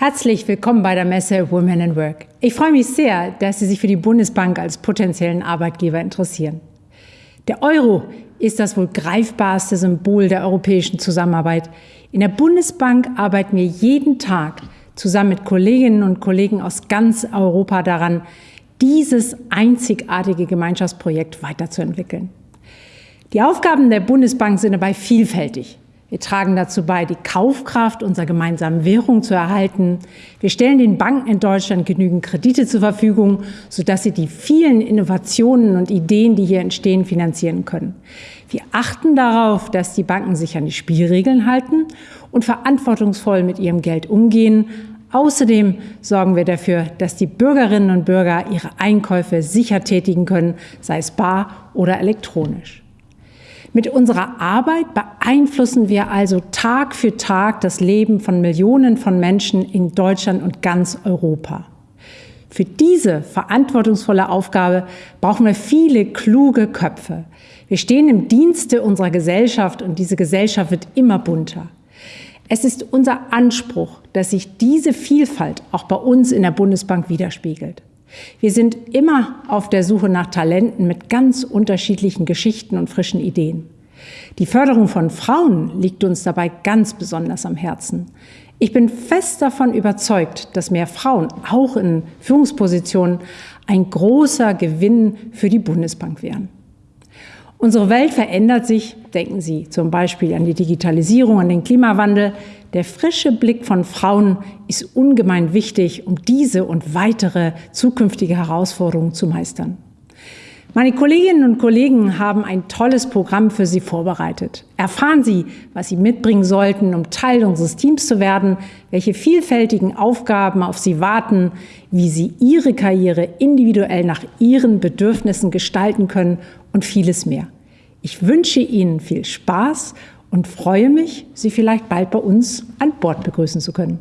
Herzlich willkommen bei der Messe Women in Work. Ich freue mich sehr, dass Sie sich für die Bundesbank als potenziellen Arbeitgeber interessieren. Der Euro ist das wohl greifbarste Symbol der europäischen Zusammenarbeit. In der Bundesbank arbeiten wir jeden Tag zusammen mit Kolleginnen und Kollegen aus ganz Europa daran, dieses einzigartige Gemeinschaftsprojekt weiterzuentwickeln. Die Aufgaben der Bundesbank sind dabei vielfältig. Wir tragen dazu bei, die Kaufkraft unserer gemeinsamen Währung zu erhalten. Wir stellen den Banken in Deutschland genügend Kredite zur Verfügung, sodass sie die vielen Innovationen und Ideen, die hier entstehen, finanzieren können. Wir achten darauf, dass die Banken sich an die Spielregeln halten und verantwortungsvoll mit ihrem Geld umgehen. Außerdem sorgen wir dafür, dass die Bürgerinnen und Bürger ihre Einkäufe sicher tätigen können, sei es bar oder elektronisch. Mit unserer Arbeit beeinflussen wir also Tag für Tag das Leben von Millionen von Menschen in Deutschland und ganz Europa. Für diese verantwortungsvolle Aufgabe brauchen wir viele kluge Köpfe. Wir stehen im Dienste unserer Gesellschaft und diese Gesellschaft wird immer bunter. Es ist unser Anspruch, dass sich diese Vielfalt auch bei uns in der Bundesbank widerspiegelt. Wir sind immer auf der Suche nach Talenten mit ganz unterschiedlichen Geschichten und frischen Ideen. Die Förderung von Frauen liegt uns dabei ganz besonders am Herzen. Ich bin fest davon überzeugt, dass mehr Frauen auch in Führungspositionen ein großer Gewinn für die Bundesbank wären. Unsere Welt verändert sich, denken Sie zum Beispiel an die Digitalisierung, an den Klimawandel. Der frische Blick von Frauen ist ungemein wichtig, um diese und weitere zukünftige Herausforderungen zu meistern. Meine Kolleginnen und Kollegen haben ein tolles Programm für Sie vorbereitet. Erfahren Sie, was Sie mitbringen sollten, um Teil unseres Teams zu werden, welche vielfältigen Aufgaben auf Sie warten, wie Sie Ihre Karriere individuell nach Ihren Bedürfnissen gestalten können und vieles mehr. Ich wünsche Ihnen viel Spaß und freue mich, Sie vielleicht bald bei uns an Bord begrüßen zu können.